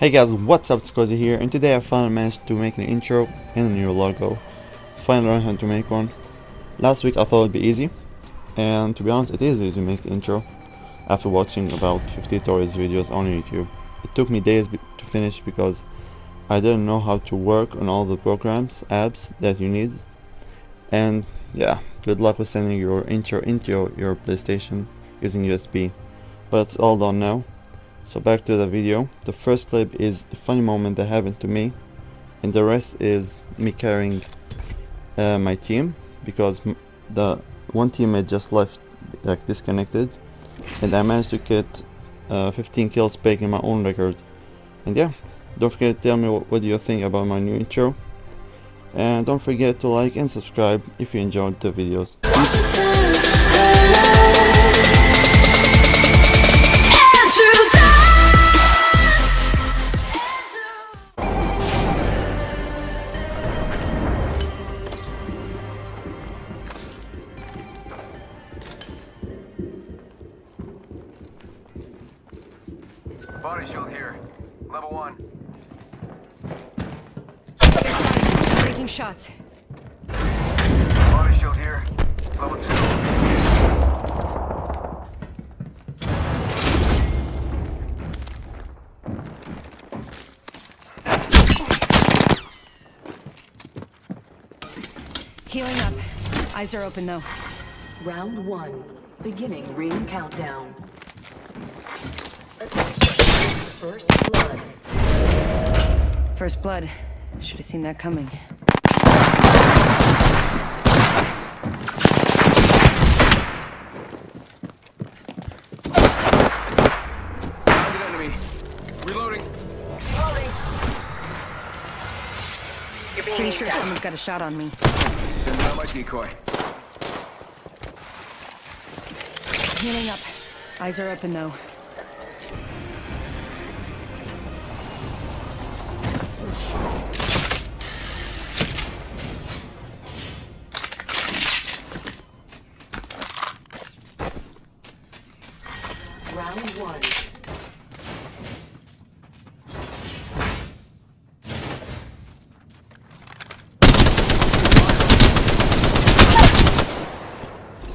Hey guys, what's up, it's Cozy here, and today I finally managed to make an intro and a new logo. Finally learned how to make one. Last week I thought it'd be easy, and to be honest it is easy to make an intro after watching about 50 tutorials videos on YouTube. It took me days to finish because I didn't know how to work on all the programs, apps that you need, and yeah, good luck with sending your intro into your PlayStation using USB. But it's all done now. So back to the video. The first clip is a funny moment that happened to me and the rest is me carrying uh, my team because the one teammate just left like disconnected and I managed to get uh, 15 kills breaking my own record. And yeah don't forget to tell me what, what you think about my new intro. And don't forget to like and subscribe if you enjoyed the videos Body shield here. Level one. Taking shots. Body shield here. Level two. Healing up. Eyes are open though. Round one. Beginning ring countdown. First blood. First blood. Should have seen that coming. Target enemy. Reloading. Pretty sure someone's got a shot on me. Sending out my decoy. Healing up. Eyes are open though. Round one.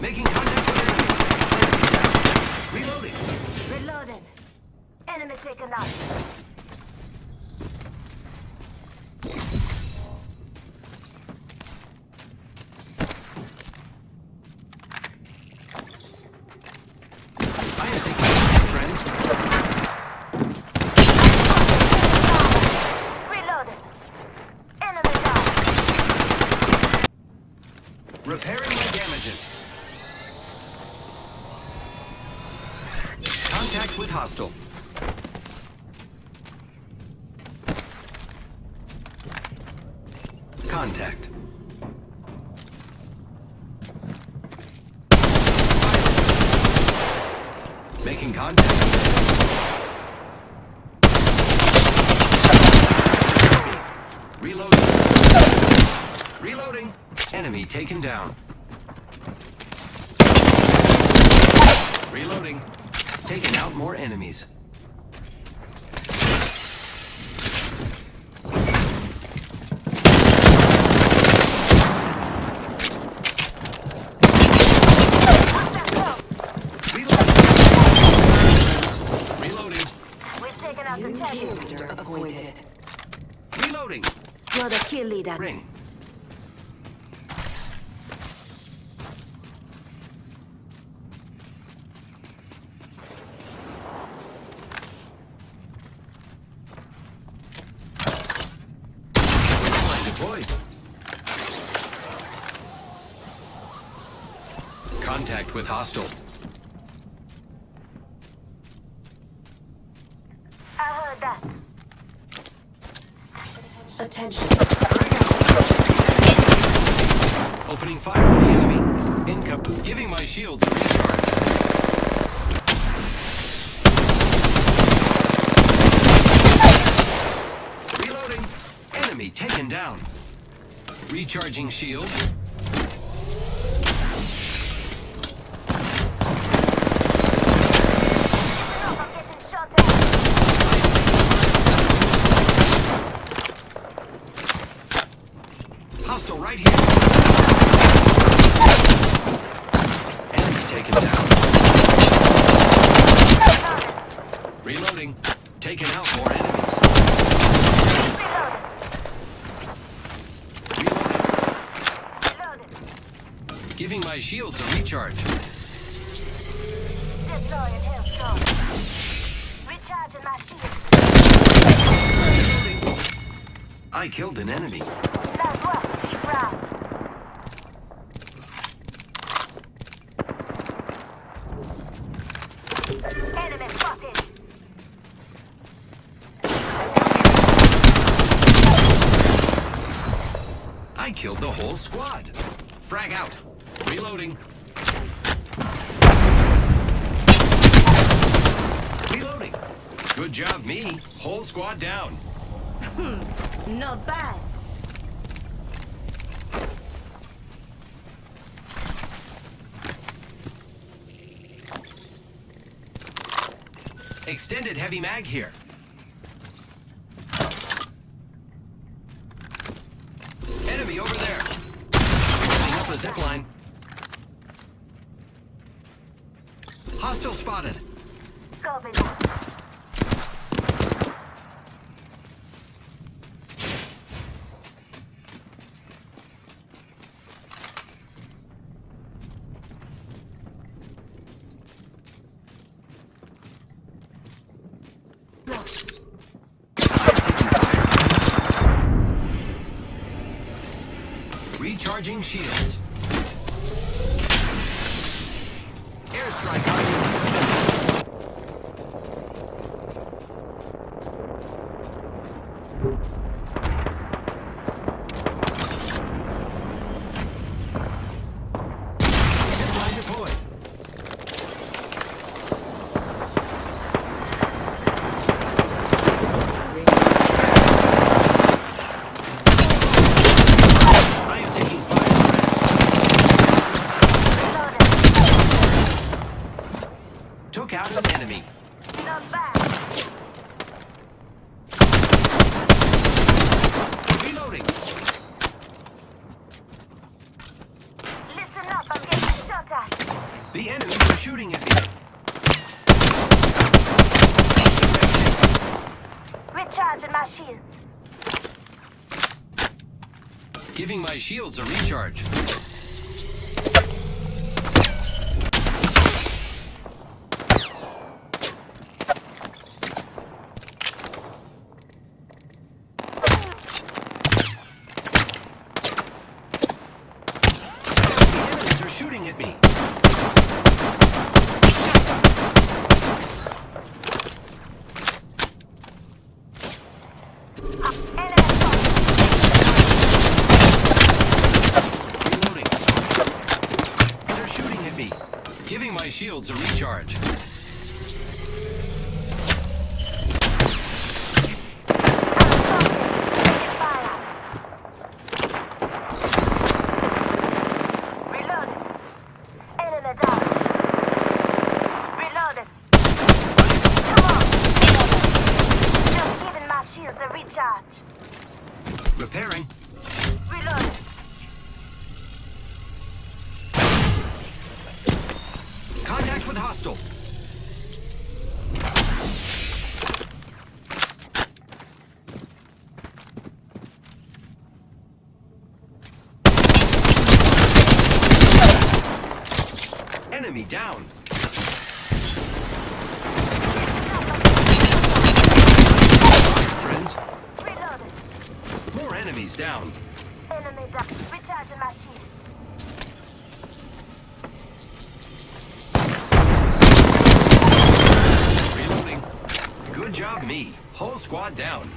Making contact with enemy. Reloading. Reloading. Enemy taken out. I am taking contact, friends. Reloading. Enemy down. Repairing my damages. Contact with hostile. Contact. Making contact. Reloading. Reloading. Enemy taken down. Reloading. Taking out more enemies. Reloading. Reloading. We've taken out the New target. kill leader. Reloading. You're the kill leader. Ring. Contact with hostile. I heard that. Attention. Opening fire on the enemy. Income. Giving my shields a recharge. Reloading. Enemy taken down. Recharging shield. I'm getting shot at. right here. Enemy taken down. Taking out more enemies. Reloaded. Giving my shields a recharge. Deploying health. Recharging my shield. Reloading. I killed an enemy. Nice work. Keep round. Enemy spotted. I killed the whole squad. Frag out. Reloading. Reloading. Good job, me. Whole squad down. Hmm, not bad. Extended heavy mag here. Hostile spotted. Scoping. Recharging shields. Airstrike on you. Zipline deployed. I am taking fire. Reloaded. Took out an enemy. Not bad. Reloading. Listen up. I'm getting shot at. The enemies are shooting at me. Recharging my shields. Giving my shields a recharge. The enemies are shooting at me. Enemy spotted. Reloading. They're shooting at me. Giving my shields a recharge. Fire. Reloaded. Hostile. Enemy down. Friends, Reloaded. more enemies down. Enemy down. Recharging my shields. Reloading. Good job, me. Whole squad down.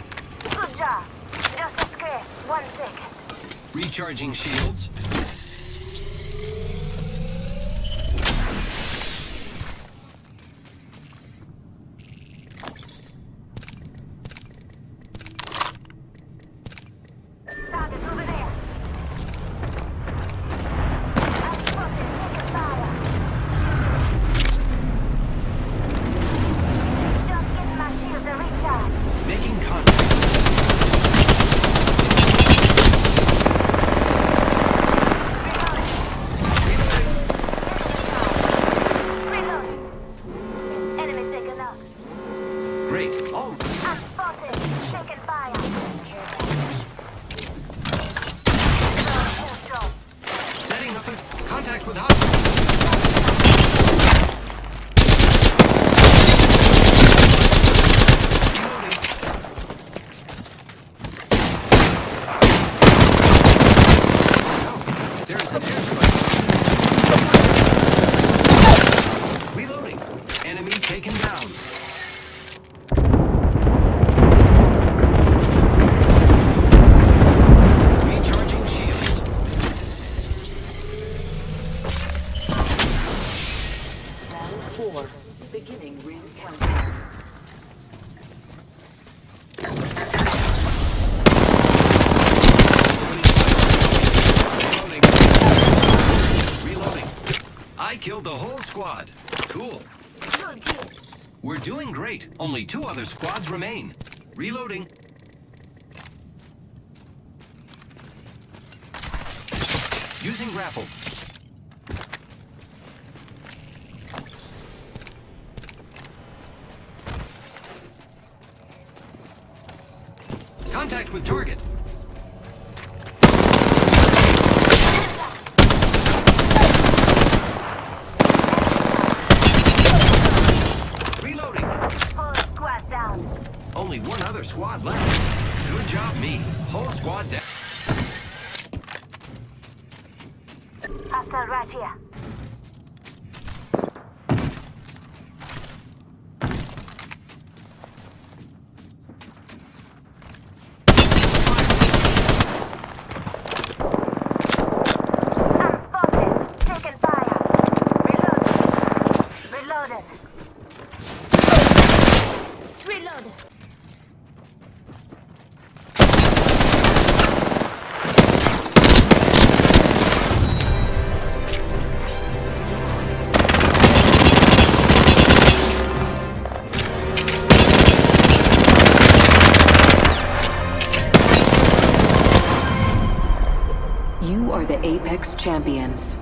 Good job. Just a scare. One second. Recharging shields. Contact with hostile. Reloading. There's an airstrike. Reloading. Enemy taken down. Recharging shields. Round four. Beginning ring countdown. Reloading. Reloading. I killed the whole squad. Cool. We're doing great. Only two other squads remain. Reloading. Using grapple. Contact with target. Reloading. Whole squad down. Only one other squad left. Good job, me. Whole squad down. Hostile right Champions.